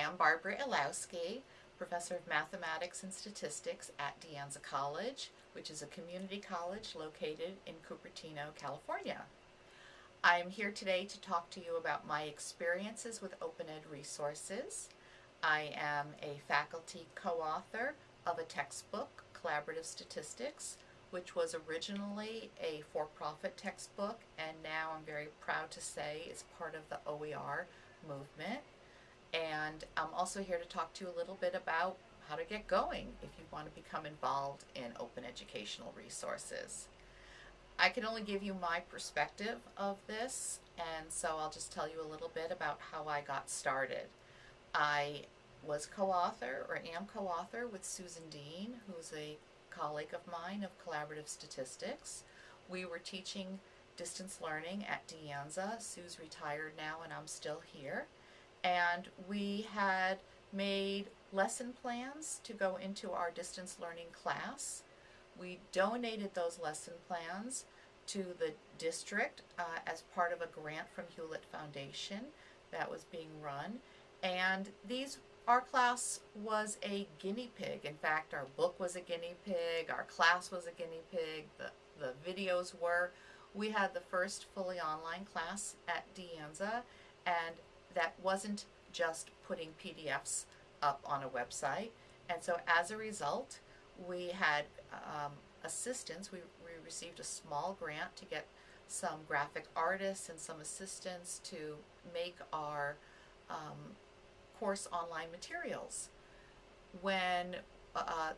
Hi, I'm Barbara Illowsky, Professor of Mathematics and Statistics at De Anza College, which is a community college located in Cupertino, California. I'm here today to talk to you about my experiences with Open Ed resources. I am a faculty co-author of a textbook, Collaborative Statistics, which was originally a for-profit textbook and now I'm very proud to say is part of the OER movement. And I'm also here to talk to you a little bit about how to get going if you want to become involved in open educational resources. I can only give you my perspective of this, and so I'll just tell you a little bit about how I got started. I was co-author, or am co-author, with Susan Dean, who's a colleague of mine of Collaborative Statistics. We were teaching distance learning at De Anza. Sue's retired now and I'm still here and we had made lesson plans to go into our distance learning class. We donated those lesson plans to the district uh, as part of a grant from Hewlett Foundation that was being run. And these, our class was a guinea pig. In fact, our book was a guinea pig, our class was a guinea pig, the, the videos were. We had the first fully online class at De Anza and that wasn't just putting PDFs up on a website. And so as a result, we had um, assistance. We, we received a small grant to get some graphic artists and some assistants to make our um, course online materials. When uh,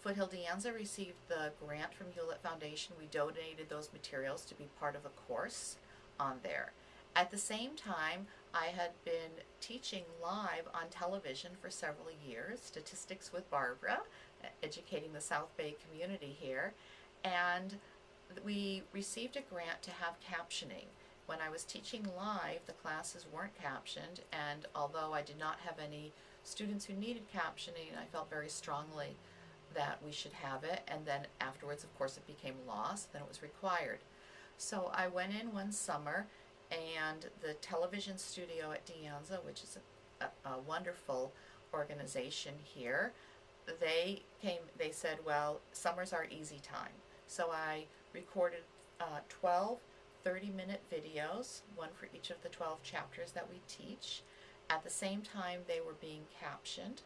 Foothill De Anza received the grant from Hewlett Foundation, we donated those materials to be part of a course on there. At the same time, I had been teaching live on television for several years, Statistics with Barbara, educating the South Bay community here, and we received a grant to have captioning. When I was teaching live, the classes weren't captioned, and although I did not have any students who needed captioning, I felt very strongly that we should have it, and then afterwards, of course, it became so then it was required. So I went in one summer and the television studio at De Anza, which is a, a, a wonderful organization here, they came, they said, well, summer's our easy time. So I recorded uh, 12 30-minute videos, one for each of the 12 chapters that we teach. At the same time, they were being captioned,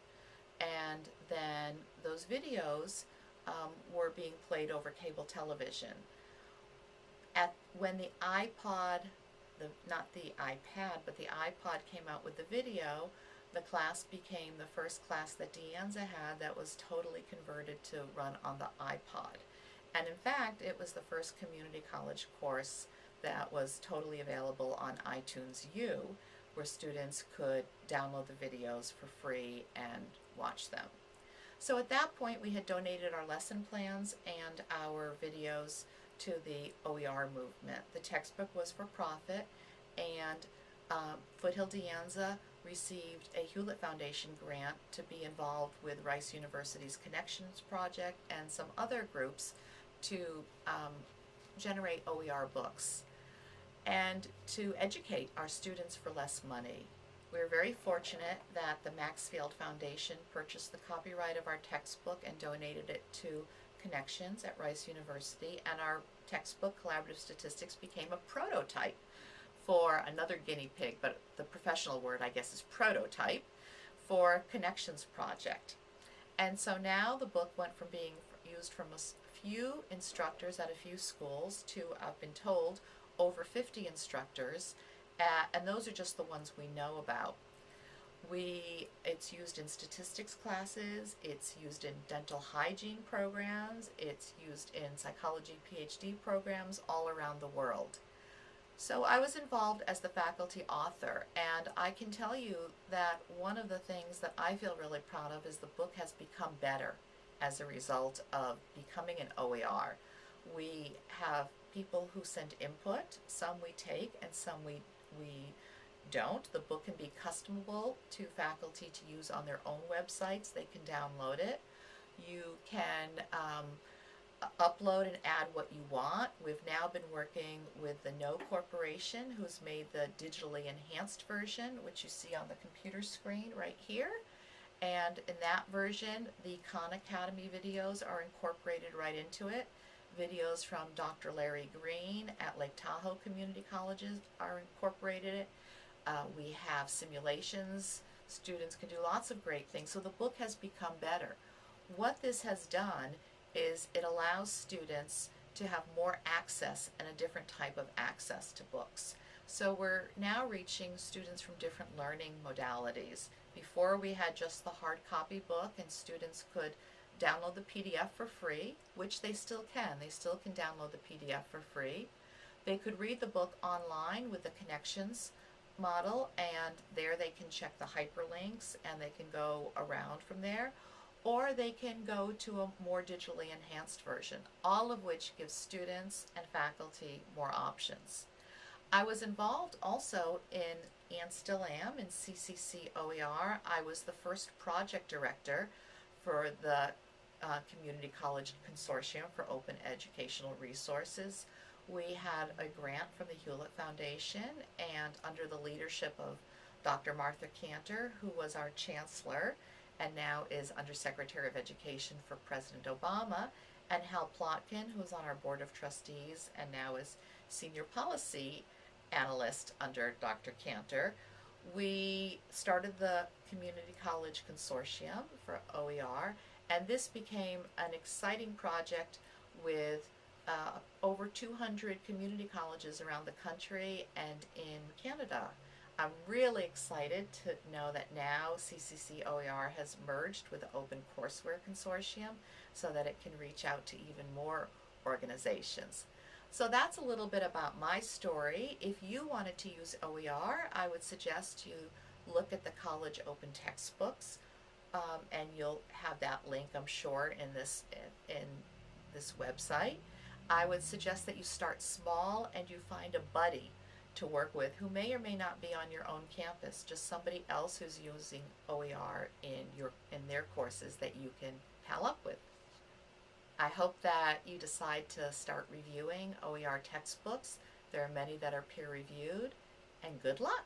and then those videos um, were being played over cable television. At when the iPod the not the iPad, but the iPod came out with the video, the class became the first class that De Anza had that was totally converted to run on the iPod. And in fact, it was the first community college course that was totally available on iTunes U, where students could download the videos for free and watch them. So at that point, we had donated our lesson plans and our videos to the OER movement. The textbook was for profit and uh, Foothill De Anza received a Hewlett Foundation grant to be involved with Rice University's Connexions Project and some other groups to um, generate OER books and to educate our students for less money. We are very fortunate that the Maxfield Foundation purchased the copyright of our textbook and donated it to Connexions at Rice University, and our textbook, Collaborative Statistics, became a prototype for another guinea pig, but the professional word, I guess, is prototype, for Connexions Project. And so now the book went from being used from a few instructors at a few schools to, I've been told, over 50 instructors, and those are just the ones we know about. We, it's used in statistics classes, it's used in dental hygiene programs, it's used in psychology PhD programs all around the world. So I was involved as the faculty author and I can tell you that one of the things that I feel really proud of is the book has become better as a result of becoming an OER. We have people who send input, some we take and some we, we don't. The book can be customable to faculty to use on their own websites. They can download it. You can um, upload and add what you want. We've now been working with the Kno Corporation, who's made the digitally enhanced version, which you see on the computer screen right here. And in that version, the Khan Academy videos are incorporated right into it. Videos from Dr. Larry Green at Lake Tahoe Community Colleges are incorporated. Uh, we have simulations. Students can do lots of great things. So the book has become better. What this has done is it allows students to have more access and a different type of access to books. So we're now reaching students from different learning modalities. Before we had just the hard copy book and students could download the PDF for free, which they still can. They still can download the PDF for free. They could read the book online with the connections model and there they can check the hyperlinks and they can go around from there or they can go to a more digitally enhanced version, all of which gives students and faculty more options. I was involved also in, and still am, in CCC OER. I was the first project director for the uh, Community College Consortium for Open Educational Resources. We had a grant from the Hewlett Foundation and under the leadership of Dr. Martha Kanter, who was our chancellor, and now is Undersecretary of Education for President Obama, and Hal Plotkin, who's on our Board of Trustees and now is Senior Policy Analyst under Dr. Kanter. We started the Community College Consortium for OER, and this became an exciting project with uh, over 200 community colleges around the country and in Canada. I'm really excited to know that now CCC OER has merged with the Open Courseware Consortium so that it can reach out to even more organizations. So that's a little bit about my story. If you wanted to use OER, I would suggest you look at the college open textbooks um, and you'll have that link, I'm sure, in this, in, in this website. I would suggest that you start small and you find a buddy to work with who may or may not be on your own campus, just somebody else who's using OER in your in their courses that you can pal up with. I hope that you decide to start reviewing OER textbooks. There are many that are peer reviewed and good luck.